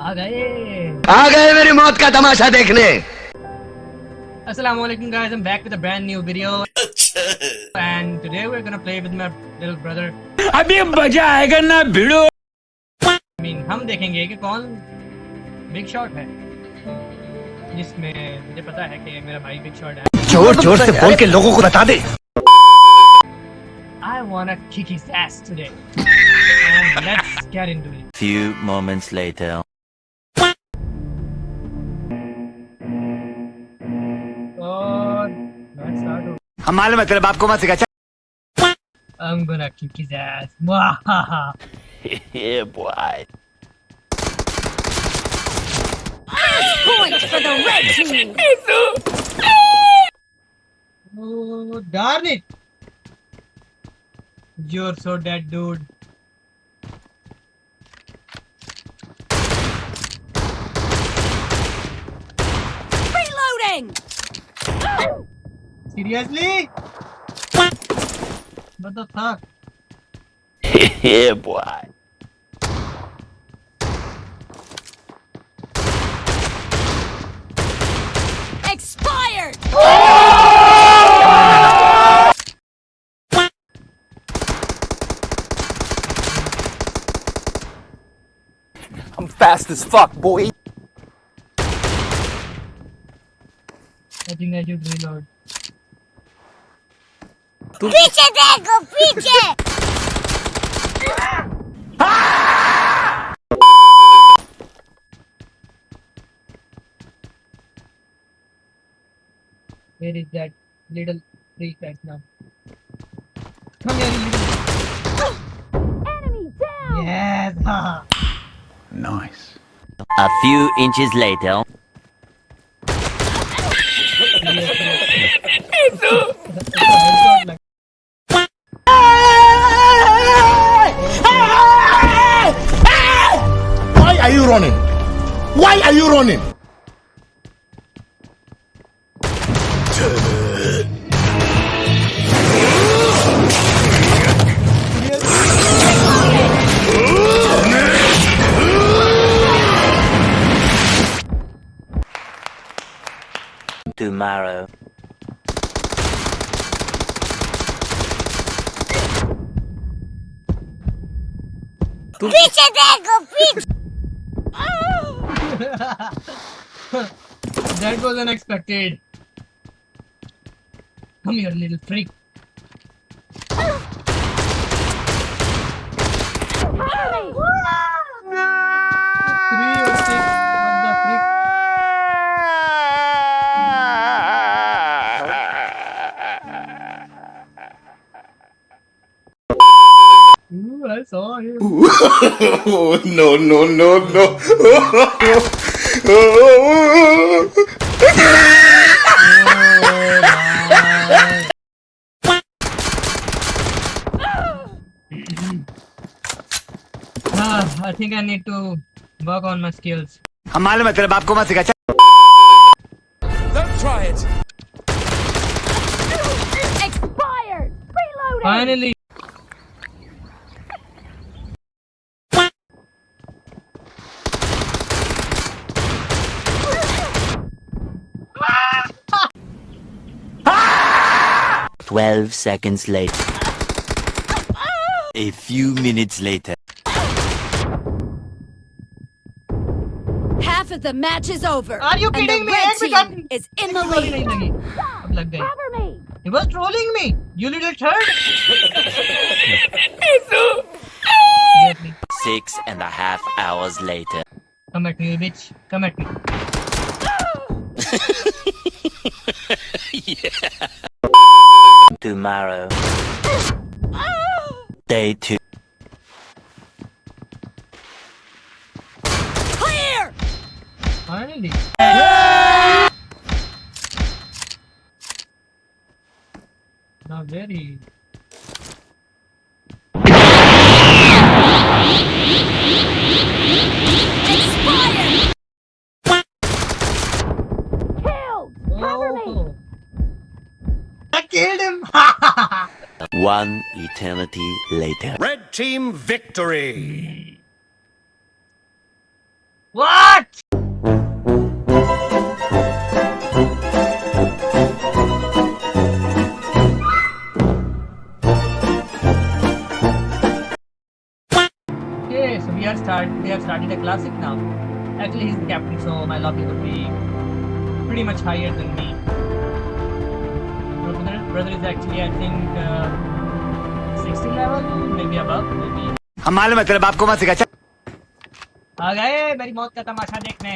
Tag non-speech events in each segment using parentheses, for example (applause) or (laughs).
आ गए। आ गए मेरी मौत का तमाशा देखने। अस्सलाम वालेकुम am back with new video and today we are play with my little brother अभी मज़ा आएगा ना भिड़ो। आई मीन हम देखेंगे कि कौन बिग शॉट है। जिसमें मुझे पता है कि मेरा भाई बिग शॉट है। ज़ोर ज़ोर से बोल के लोगों को बता दे। I want to kick his ass today हम मालूम है तेरे बाप को मत सिखा I'm gonna kick his ass. Mwahaha. yeah, boy. Point for the red team. oh, darn it! You're so dead, dude. Seriously? What the fuck? (laughs) yeah, boy. Expired. I'm fast as fuck, boy. I think I should reload. पीछे देखो पीछे Where is that little freak right now? Come here, you little. enemy down Yes! (laughs) haha. Nice. A few inches later. running? Why are you running? Tomorrow. Bitch, Picha tego, Bitch. (laughs) that was unexpected. Come here, little freak. Three or six. What the freak? Ooh, I saw him. Oh, (laughs) no, no, no, no. (laughs) Ah, I think I need to work on my skills. हम मालूम है तेरे बाप को मत सिखा Don't try it. expired reloading Finally. 12 seconds later. A few minutes later. Half of the match is over. Are you kidding me? Red team is in the lead. Cover me. He was trolling me. You little turd. (laughs) Six and a half hours later. Come at me, bitch. Come at me. (laughs) yeah. Tomorrow. Day two. clear Finally. Now very. expired killed cover me Oh. I killed him. (laughs) One eternity later. Red team victory. What? Okay, so we are start. We have started a classic now. Actually, he's the captain, so my lobby would be pretty much higher than me. Brother, is actually, I think, uh, 60 level, maybe above, maybe. हम मालूम है तेरे बाप को मत सिखा चल आ गए मेरी मौत का तमाशा देखने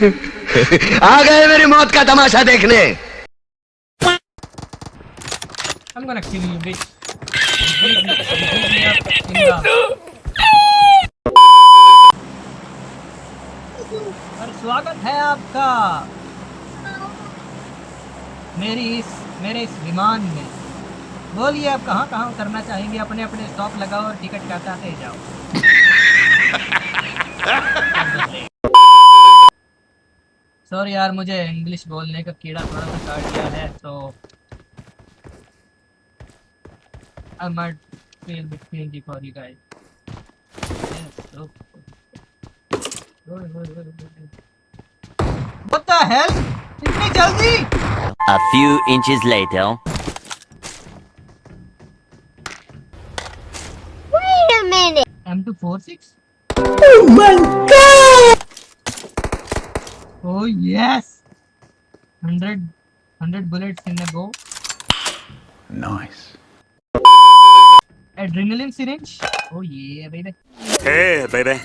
(laughs) आ गए मेरी मौत का तमाशा देखने। I'm gonna kill you, bitch. और स्वागत है आपका। मेरी इस मेरे इस विमान में। बोलिए आप कहाँ कहाँ उतरना चाहेंगे? अपने अपने स्टॉप लगाओ और टिकट काटाते जाओ। (laughs) सॉरी यार मुझे इंग्लिश बोलने का कीड़ा थोड़ा सा काट गया है तो I might feel bit cringy for you guys. Yes, so. What the hell? इतनी जल्दी? A few inches later. Wait a minute. M246? Oh my! Oh yes! 100, 100 bullets in a go. Nice. Adrenaline syringe? Oh yeah, baby. Hey, baby.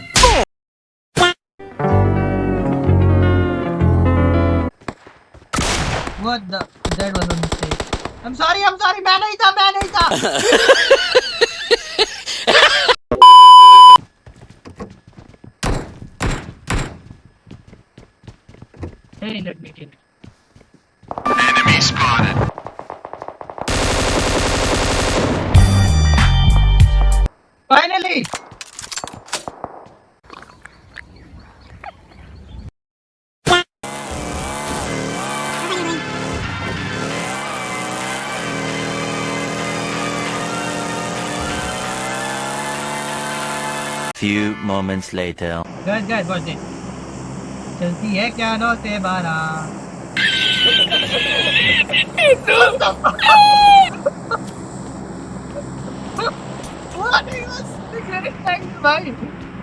What the? That was a mistake. I'm sorry, I'm sorry, मैं नहीं था, मैं नहीं था. Let me kill. Finally! Few moments later. Guys, guys, watch this. चलती है क्या नौ से बारह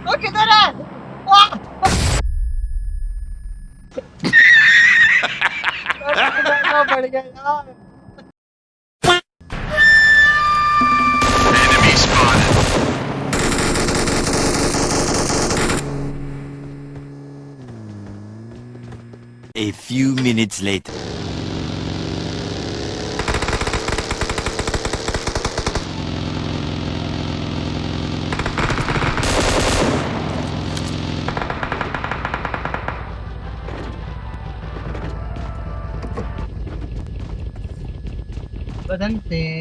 वो किधर है बढ़ गया यार minutes later. but then Badante.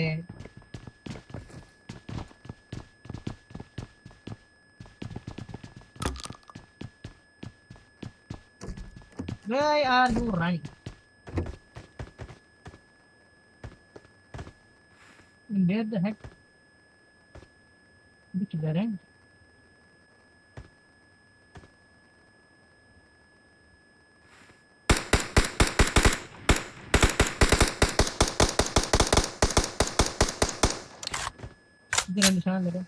you running? Where the heck? Which the end? इधर निशान लगा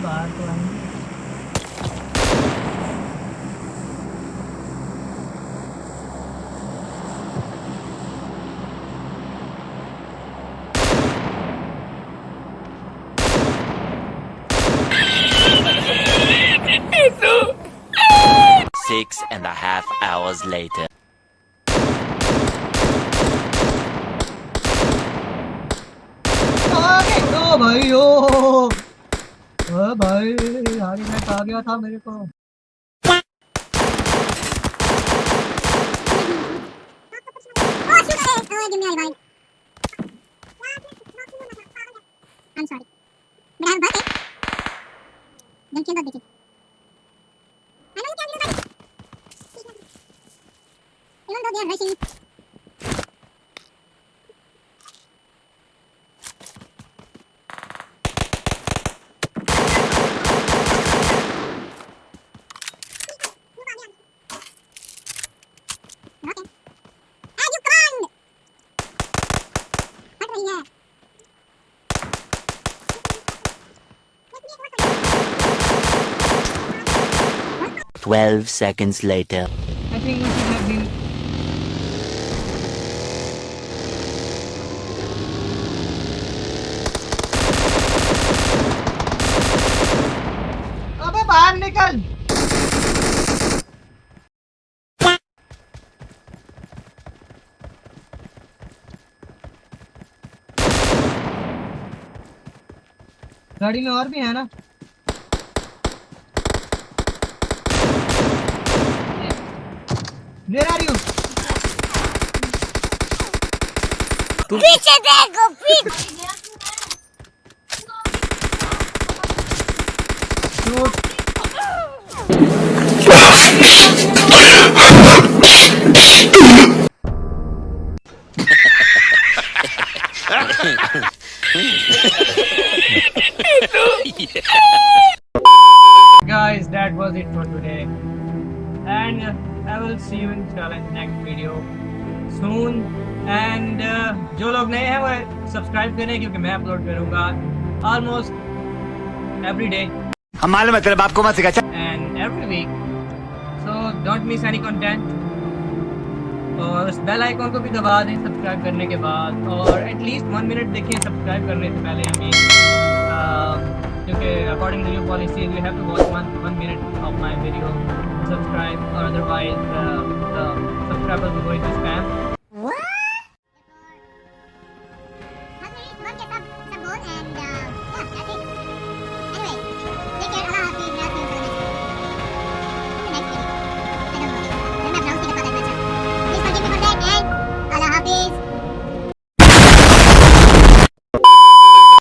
bago. Six and a half hours later. Oh, आ गया था मेरे को I'm sorry. मेरा बात है। देखिए बात देखिए। हेलो क्या वीडियो बात। Even though they are rushing Twelve seconds later. I think we should have गाड़ी में और भी है ना? Where are you? पीछे देखो पीछे। And uh, जो लोग नए हैं वो सब्सक्राइब करें क्योंकि मैं अपलोड करूँगा almost every day. हम मालूम है तेरे बाप को मत सिखा and every week. So don't miss any content. और उस बेल आइकॉन को भी दबा दें सब्सक्राइब करने के बाद। और एटलीस्ट वन मिनट देखें सब्सक्राइब करने से पहले हमें क्योंकि according to new policy you have to watch one one minute of my video subscribe और otherwise subscribers go into spam.